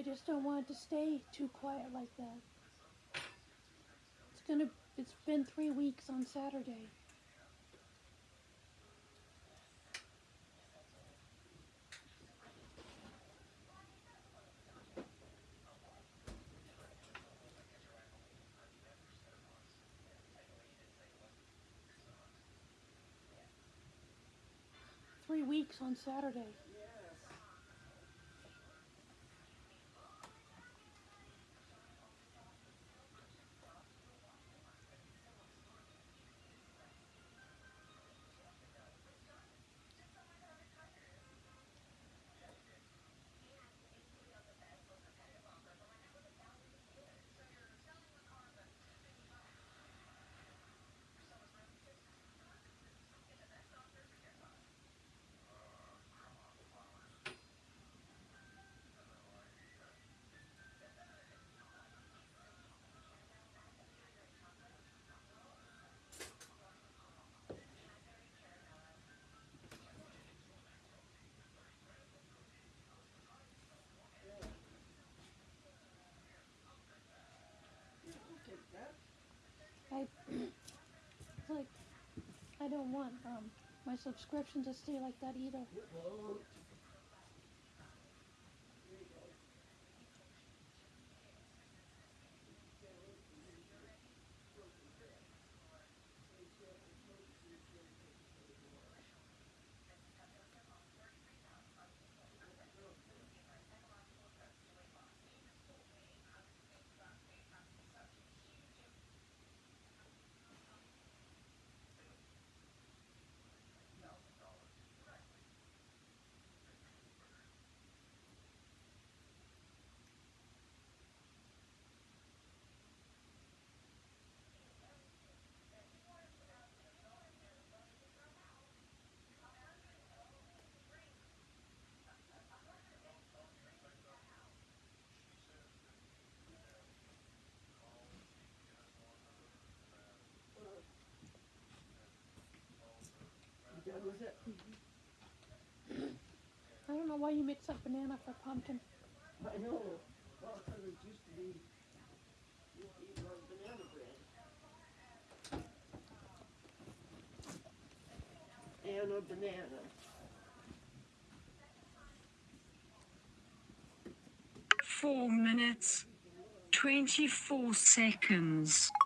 I just don't want it to stay too quiet like that. It's gonna, it's been three weeks on Saturday. Three weeks on Saturday. I like I don't want um my subscription to stay like that either. You done with it? I don't know why you mix up banana for pumpkin. I know. Well, 'cause it used to be, used to eat like banana bread. And a banana. Four minutes, 24 seconds.